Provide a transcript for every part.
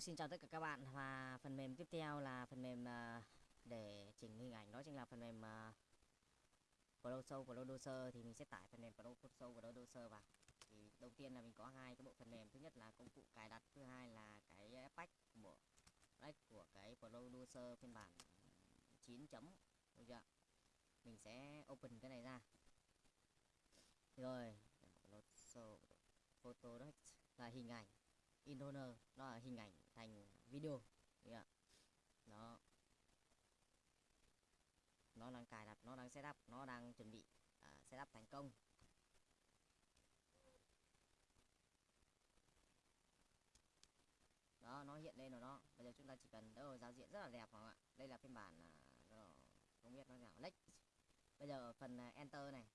Xin chào tất cả các bạn. Và phần mềm tiếp theo là phần mềm à, để chỉnh hình ảnh. Đó chính là phần mềm uh, Photoshop Producer thì mình sẽ tải phần mềm Photoshop Producer vào. Thì đầu tiên là mình có hai cái bộ phần mềm. Thứ nhất là công cụ cài đặt thứ hai là cái patch của patch của cái Producer phiên bản 9 chấm. Được chưa? Mình sẽ open cái này ra. Rồi Photoshop photo đó là hình ảnh Intoner nó là hình ảnh thành video. Yeah. nó nó đang cài đặt nó đang setup nó đang chuẩn bị à, uh, setup thành công. Đó nó hiện lên rồi đó. Bây giờ chúng ta chỉ cần đâu giao diện rất là đẹp không ạ? Đây là phiên bản uh, không biết nó nào lách bây giờ phần uh, enter này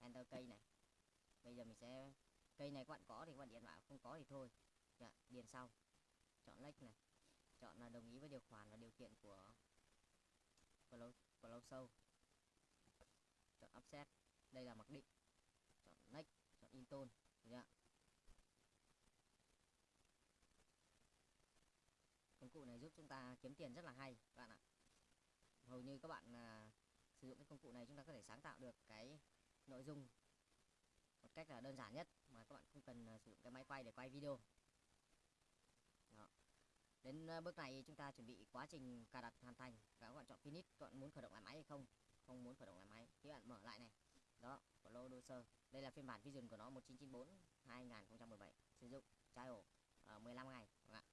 enter cây này. Bây giờ mình sẽ cây này các bạn có thì các bạn điện vào không có thì thôi. Dạ, điền sau chọn lách này. Chọn là đồng ý với điều khoản và điều kiện của của lâu của lâu sâu chọn offset đây là mặc định. Chọn next chọn intone được công cụ này giúp chúng ta kiếm tiền rất là hay các bạn ạ. Hầu như các bạn à, sử dụng cái công cụ này chúng ta có thể sáng tạo được cái nội dung một cách là đơn giản nhất mà các bạn không cần à, sử dụng cái máy quay để quay video đến ờ, bước này chúng ta chuẩn bị quá trình cài đặt hoàn thành. Và các bạn chọn finish các bạn muốn khởi động lại máy hay không? Không muốn khởi động lại máy thì bạn mở lại này. Đó của Lodoser đây là phiên bản vision của nó 1994 2017 sử dụng trial ờ, uh, 15 ngày các bạn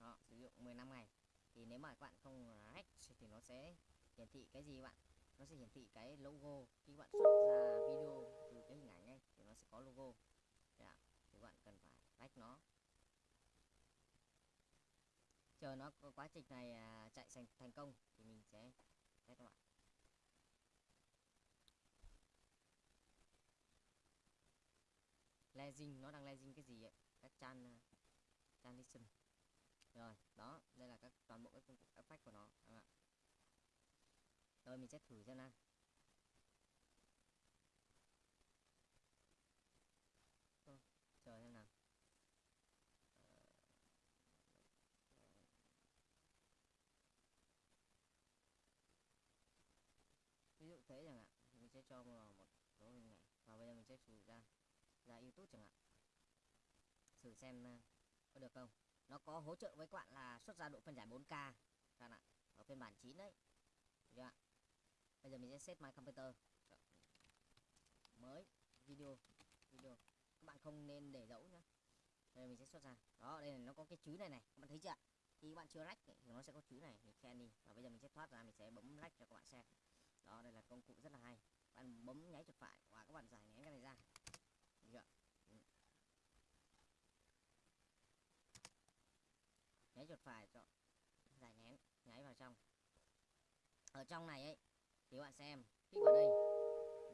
đó sử dụng 15 ngày. Thì nếu mà các bạn không hack thì nó sẽ hiển thị cái gì các bạn? Nó sẽ hiển thị cái logo. Khi các bạn xuất ra video từ cái hình ảnh ấy thì nó sẽ có logo. Yeah. thì các bạn cần phải hack nó chờ nó quá trình này à, chạy thành thành công thì mình sẽ test các bạn. Legend nó đang legend cái gì ấy? Các chan à, transition rồi đó đây là các toàn bộ các công cụ effect của nó các bạn rồi mình sẽ thử xem nào Ô, chờ xem nào Ờ, thế chẳng hạn. Mình sẽ cho vào một số hình này, và bây giờ mình sẽ thử ra ra youtube chẳng hạn. Thử xem ờ, có được không? Nó có hỗ trợ với các bạn là xuất ra độ phân giải 4K các bạn ạ. Ở phiên bản 9 đấy. Được chưa? bây giờ mình sẽ set my computer. Mới video video. Các bạn không nên để dấu nhá. Đây mình sẽ xuất ra. Đó đây là nó có cái chữ này này. Các bạn thấy chưa khi các bạn chưa lách thì nó sẽ có chữ này. Mình khen đi. Và bây giờ mình sẽ thoát ra mình sẽ bấm lách cho các bạn xem công cụ rất là hay. Bạn bấm nháy chuột phải và các bạn giải ném cái này ra. Được chưa? Ừ. nháy chuột phải chọn giải ném nháy vào trong. Ở trong này ấy thì bạn xem kích vào đây.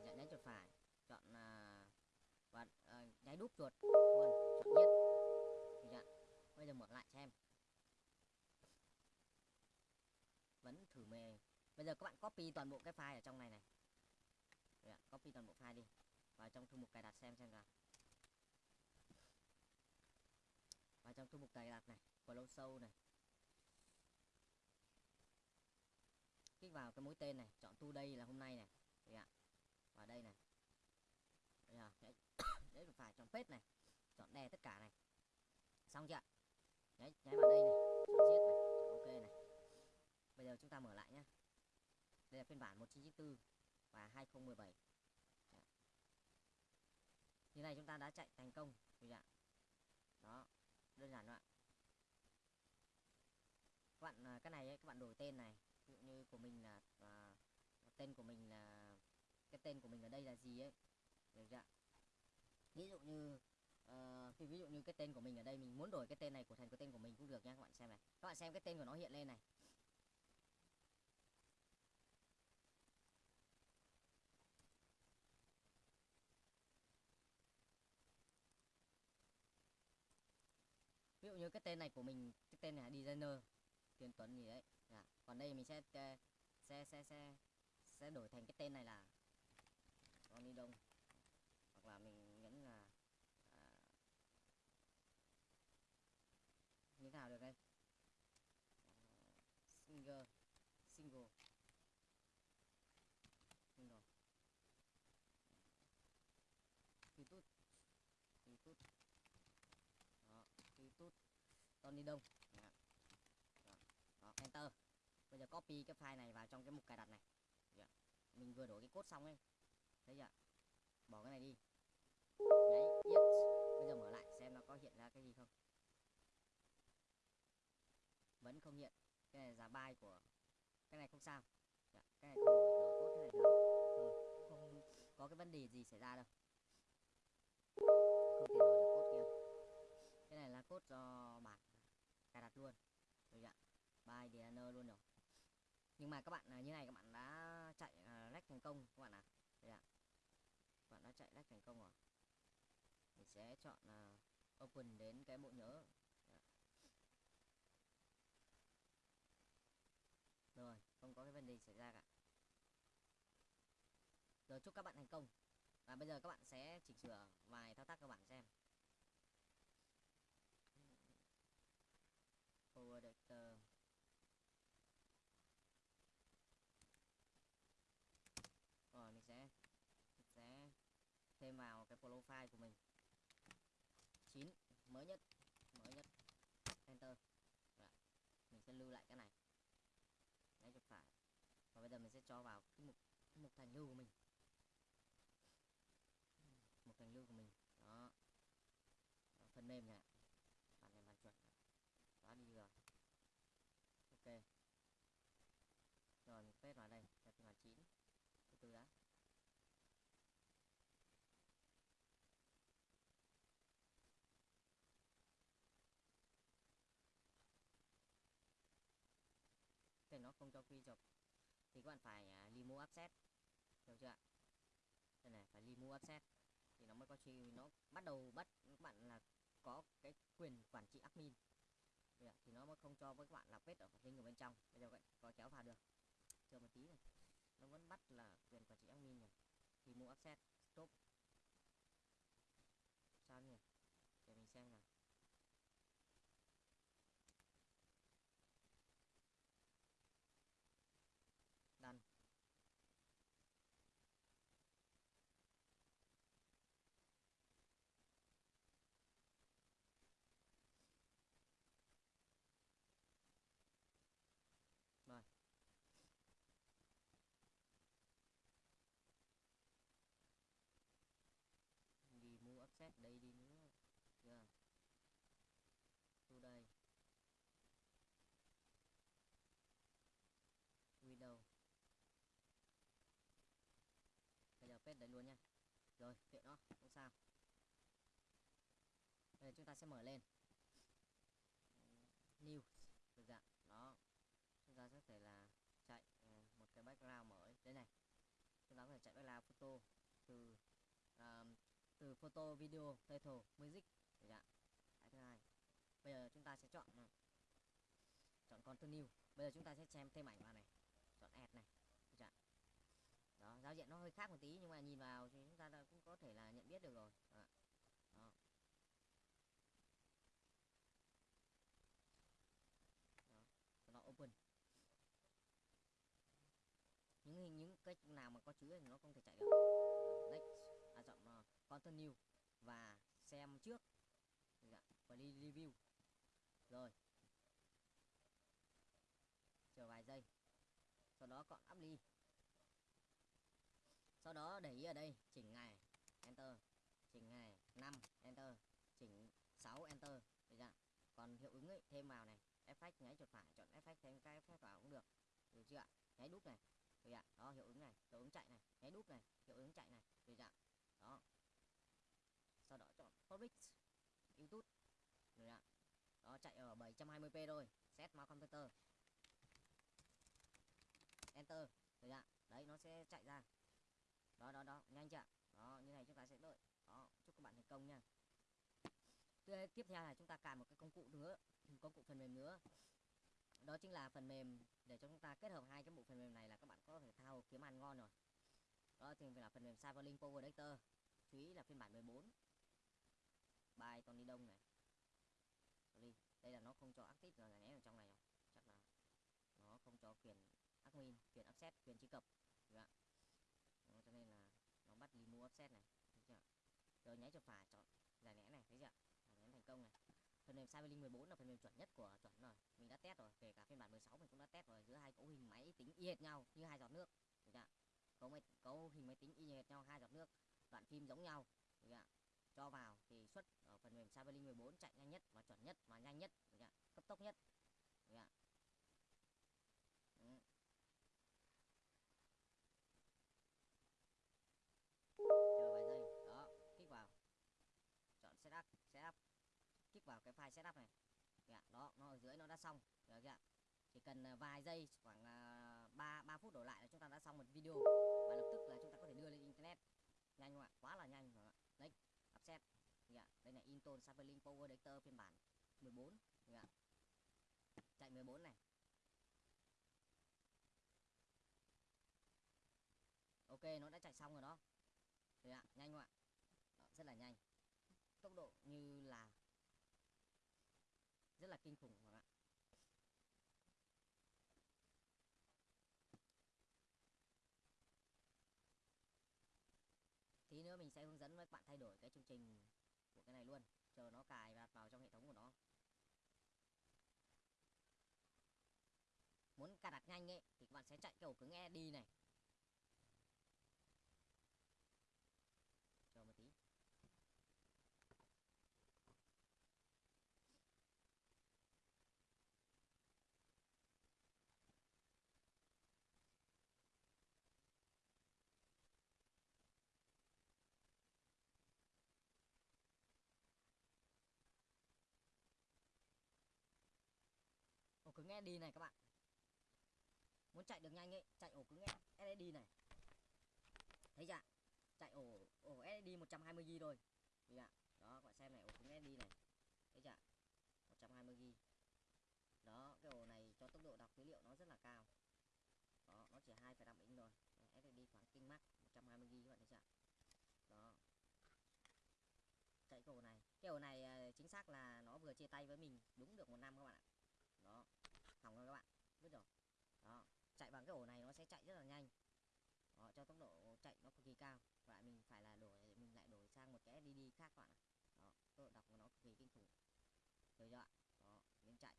Nhận nháy chuột phải chọn uh, và uh, nháy đúp chuột. Luôn chọn nhất. Được chưa? bây giờ mở lại xem. Vẫn thử mề bây giờ các bạn copy toàn bộ cái file ở trong này này. Được copy toàn bộ file đi. Vào trong thư mục cài đặt xem xem nào. Vào trong thư mục cài đặt này flow sâu này. Kích vào cái mũi tên này chọn tu đây là hôm nay này. Đấy, ạ vào đây này. Bây giờ đấy, đấy phải chọn page này chọn đè tất cả này. Xong chưa đấy nháy vào đây này chọn giết này chọn ok này. Bây giờ chúng ta mở lại nhé đây là phiên bản 1994 và 2017 đấy. như này chúng ta đã chạy thành công được ạ. Đó đơn giản ạ. Các bạn à, cái này ấy, các bạn đổi tên này. Ví dụ như của mình là à, tên của mình là cái tên của mình ở đây là gì ấy. Được chưa ví dụ như uh, ví dụ như cái tên của mình ở đây mình muốn đổi cái tên này của thành cái tên của mình cũng được nha các bạn xem này. Các bạn xem cái tên của nó hiện lên này. Như cái tên này của mình cái tên này là designer Tiến Tuấn gì đấy. À, còn đây mình sẽ ờ, sẽ sẽ sẽ sẽ đổi thành cái tên này là Ronnie Đông. Hoặc là mình nhấn là à, đây? Ờ, à, single single youtube youtube đó youtube Tony Đông đó. Đó. đó enter. Bây giờ copy cái file này vào trong cái mục cài đặt này. Được chưa? mình vừa đổi cái code xong ấy. Thấy chưa? Bỏ cái này đi. Nháy yes. Bây giờ mở lại xem nó có hiện ra cái gì không. Vẫn không hiện. Cái này giá bài của cái này không sao. Dạ, cái này không đổi đổi code thế này được. Rồi. Không. Có cái vấn đề gì xảy ra đâu. Không thể đổi được code kia cái cho bản cài đặt luôn. Rồi ạ? Bài DNR luôn rồi. Nhưng mà các bạn à, như này các bạn đã chạy à, lách thành công các bạn ạ. À. ạ? Các bạn đã chạy lách thành công rồi. Mình sẽ chọn uh, open đến cái bộ nhớ. Rồi không có cái vấn đề xảy ra cả. Rồi chúc các bạn thành công. Và bây giờ các bạn sẽ chỉnh sửa vài thao tác các bạn xem Power Editor rồi mình sẽ mình sẽ thêm vào cái profile của mình. 9 mới nhất mới nhất. Enter. Rồi. mình sẽ lưu lại cái này. Đấy chuột phải. Và bây giờ mình sẽ cho vào cái mục cái mục thành lưu của mình. Mục thành lưu của mình. Đó, đó phần mềm này bàn này bàn chuột này. đó đi rồi ok rồi mình paste vào đây là phiên bản 9 từ từ đã thì nó không cho quy chụp, thì các bạn phải à, remove offset hiểu chưa đây này, phải remove offset thì nó mới có chi, nó bắt đầu bắt các bạn là có cái quyền quản trị admin. Thì nó mới không cho với các bạn là vết ở phần link ở bên trong. Bây giờ vậy có kéo vào được. Chờ một tí này. Nó vẫn bắt là quyền quản trị admin này. Mua offset stop. Sao nhỉ? Để mình xem nào done rồi đi mua đây đi nữa. Chưa? Thu đây. Window bây giờ paste đấy luôn nha. Rồi kệ nó không sao. Bây giờ chúng ta sẽ mở lên. New được dạng đó. Chúng ta sẽ thể là chạy ờ, một cái background mới đây này. Chúng ta có thể chạy background photo từ um, từ photo video title music được ạ cái thứ hai bây giờ chúng ta sẽ chọn này. chọn continue bây giờ chúng ta sẽ xem thêm ảnh vào này chọn add này được chưa? đó giao diện nó hơi khác một tí nhưng mà nhìn vào thì chúng ta cũng có thể là nhận biết được rồi đó, đó. đó. Open những hình những cái nào mà có chữ thì nó không thể chạy uh, continue và xem trước. Dạ, và đi review. Rồi. Chờ vài giây. Sau đó chọn apply sau đó để ý ở đây chỉnh ngày enter. Chỉnh ngày 5 enter. Chỉnh 6 enter. Được chưa? Còn hiệu ứng ấy, thêm vào này. Effect nháy chuột phải chọn effect thêm cái effect vào cũng được. Được chưa? Ạ nháy đúp này. Được ạ đó hiệu ứng này. Hiệu ứng chạy này. Nháy đúp này. Hiệu ứng chạy này được chưa ạ đó sau đó chọn youtube rồi ạ. Đó, chạy ở 720p thôi. Set mouse computer enter. Rồi ạ. Đấy, nó sẽ chạy ra. Đó đó đó. Nhanh chưa đó, như này chúng ta sẽ đợi. Đó, chúc các bạn thành công nha. Tiếp theo là chúng ta cài một cái công cụ nữa. Công cụ phần mềm nữa. Đó chính là phần mềm để cho chúng ta kết hợp hai cái bộ phần mềm này là các bạn có thể thao kiếm ăn ngon rồi. Đó, thì là phần mềm Cyberlink Power Director. chú ý là phiên bản 14 bài Tony Đông này. Sorry. đây là nó không cho active là giải né ở trong này không? chắc là nó không cho quyền admin quyền offset, quyền truy cập. Được ạ. Đó, cho nên là nó bắt đi mua offset này. Thấy chưa? Rồi nháy chuột phải chọn giải nén này thấy chưa? Giải nén thành công này. Phần mềm Cyberlink 14 là phần mềm chuẩn nhất của chuẩn rồi. Mình đã test rồi kể cả phiên bản 16 mình cũng đã test rồi. Giữa hai cấu hình máy tính y hệt nhau như hai giọt nước. Được chưa? Cấu máy cấu hình máy tính y hệt nhau hai giọt nước. Đoạn phim giống nhau. Được chưa? Cho vào thì xuất mềm Cyberlink 14 chạy nhanh nhất và chuẩn nhất và nhanh nhất cấp tốc nhất chờ vài giây đó kích vào. Chọn setup setup. Kích vào cái file setup này dạ, đó nó ở dưới nó đã xong được chưa chỉ cần ờ, vài giây khoảng à, ba ba phút đổ lại là chúng ta đã xong một video. Và lập tức là chúng ta có thể đưa lên internet. Nhanh không ạ? Quá là nhanh không ạ. Đấy upset dạ sapling Power Editor phiên bản 14 ạ, chạy 14 này. Ok nó đã chạy xong rồi đó. Đấy ạ, nhanh không ạ? Đó, rất là nhanh. Tốc độ như là rất là kinh khủng các bạn tí nữa mình sẽ hướng dẫn với các bạn thay đổi cái chương trình cái này luôn, chờ nó cài và đặt vào trong hệ thống của nó. Muốn cài đặt nhanh ấy, thì các bạn sẽ chạy cái ổ cứng ED này chờ một tí ổ cứng đi này các bạn. Muốn chạy được nhanh ấy chạy ổ cứng SSD này. Thấy chưa chạy ổ ổ SSD 120 g thôi thấy ạ? Đó các bạn xem này ổ cứng SSD này. Thấy chưa 120 g, đó cái ổ này cho tốc độ đọc dữ liệu nó rất là cao. Đó nó chỉ 2,5 inch thôi. SSD khoảng kinh max 120 g các bạn thấy chưa đó. Chạy cái ổ này. Cái ổ này à, chính xác là nó vừa chia tay với mình đúng được một năm các bạn ạ. Đó hỏng rồi các bạn biết rồi đó chạy ổ này nó sẽ chạy rất là nhanh. Đó, cho tốc độ chạy nó cực kỳ cao. Và mình phải là đổi mình lại đổi sang một cái SDD khác các bạn ạ. Đó tốc độ đọc của nó cực kỳ kinh khủng. Được chưa ạ? Đó đến chạy.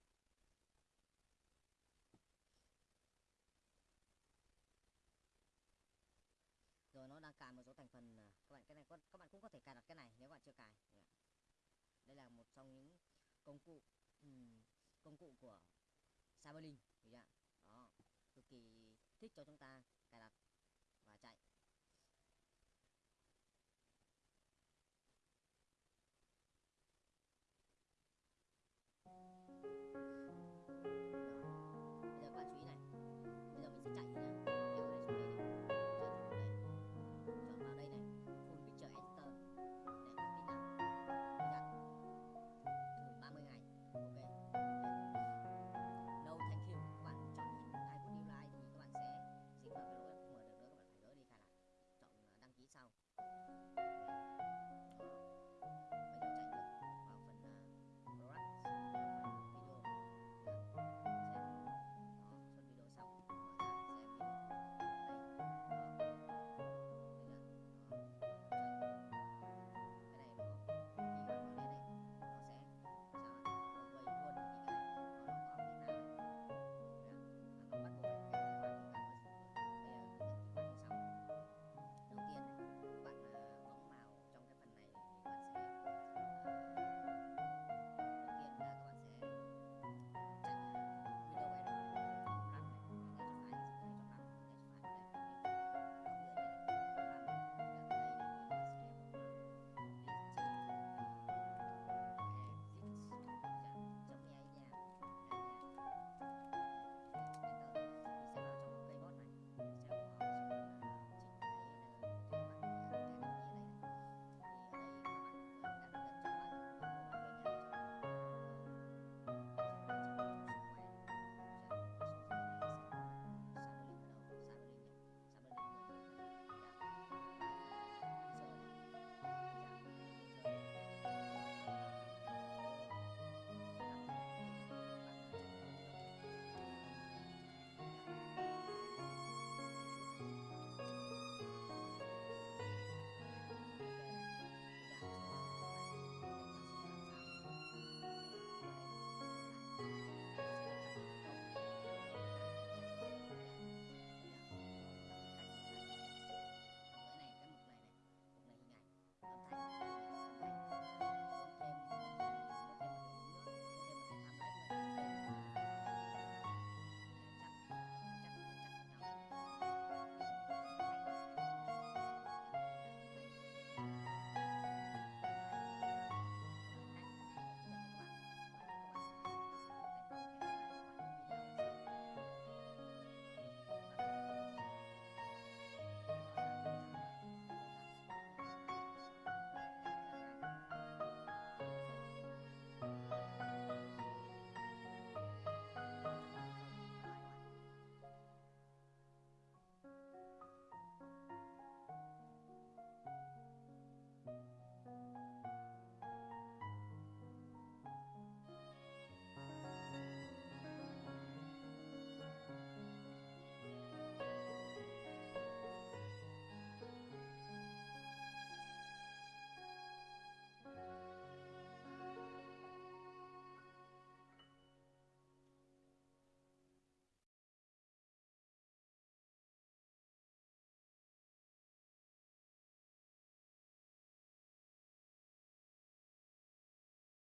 Rồi nó đang cài một số thành phần à, các bạn cái này các bạn cũng có thể cài đặt cái này nếu bạn chưa cài. Đây là một trong những công cụ um, công cụ của Cyberlink được chưa ạ? Thiết thích cho chúng ta. Cài đặt